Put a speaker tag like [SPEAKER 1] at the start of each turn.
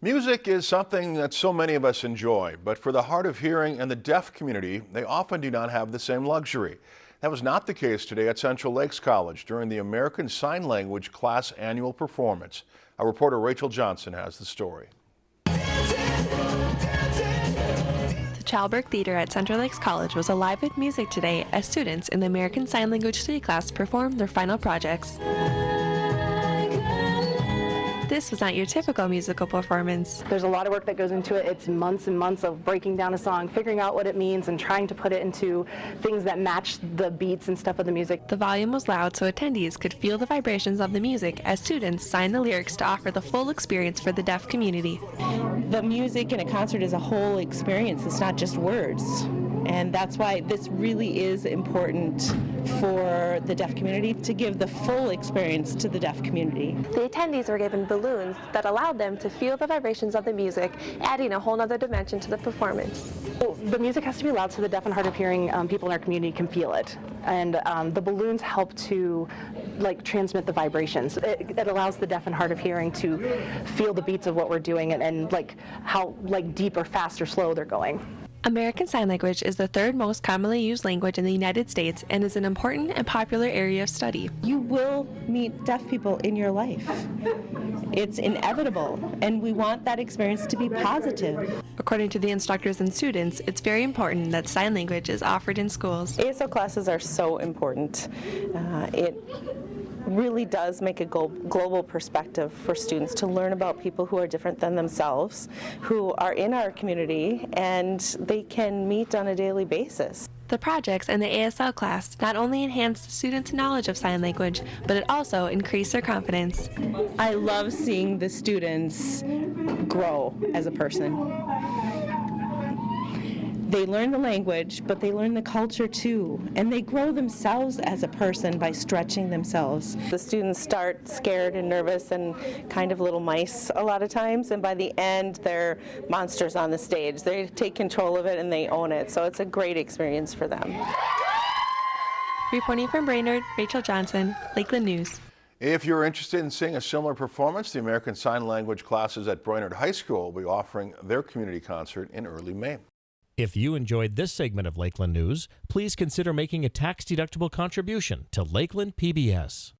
[SPEAKER 1] Music is something that so many of us enjoy, but for the hard of hearing and the deaf community, they often do not have the same luxury. That was not the case today at Central Lakes College during the American Sign Language class annual performance. Our reporter Rachel Johnson has the story.
[SPEAKER 2] The Chalberg Theater at Central Lakes College was alive with music today as students in the American Sign Language study class performed their final projects. This was not your typical musical performance.
[SPEAKER 3] There's a lot of work that goes into it. It's months and months of breaking down a song, figuring out what it means, and trying to put it into things that match the beats and stuff of the music.
[SPEAKER 2] The volume was loud so attendees could feel the vibrations of the music as students signed the lyrics to offer the full experience for the deaf community.
[SPEAKER 4] The music in a concert is a whole experience, it's not just words. And that's why this really is important for the deaf community to give the full experience to the deaf community.
[SPEAKER 2] The attendees were given balloons that allowed them to feel the vibrations of the music, adding a whole other dimension to the performance.
[SPEAKER 3] The music has to be loud so the deaf and hard of hearing um, people in our community can feel it. And um, the balloons help to like transmit the vibrations. It, it, allows the deaf and hard of hearing to feel the beats of what we're doing and, and like how like deep or fast or slow they're going.
[SPEAKER 2] American Sign Language is the third most commonly used language in the United States and is an important and popular area of study.
[SPEAKER 4] You will meet deaf people in your life. It's inevitable, and we want that experience to be positive.
[SPEAKER 2] According to the instructors and students, it's very important that sign language is offered in schools.
[SPEAKER 4] ASL classes are so important. Uh, it really does make a global perspective for students to learn about people who are different than themselves, who are in our community, and they can meet on a daily basis.
[SPEAKER 2] The projects in the ASL class not only enhance the students' knowledge of sign language, but it also increased their confidence.
[SPEAKER 4] I love seeing the students grow as a person they learn the language, but they learn the culture too. And they grow themselves as a person by stretching themselves. The students start scared and nervous and kind of little mice a lot of times, and by the end, they're monsters on the stage. They take control of it and they own it, so it's a great experience for them.
[SPEAKER 2] Reporting from Brainerd, Rachel Johnson, Lakeland News.
[SPEAKER 1] If you're interested in seeing a similar performance, the American Sign Language classes at Brainerd High School will be offering their community concert in early May.
[SPEAKER 5] If you enjoyed this segment of Lakeland News, please consider making a tax-deductible contribution to Lakeland PBS.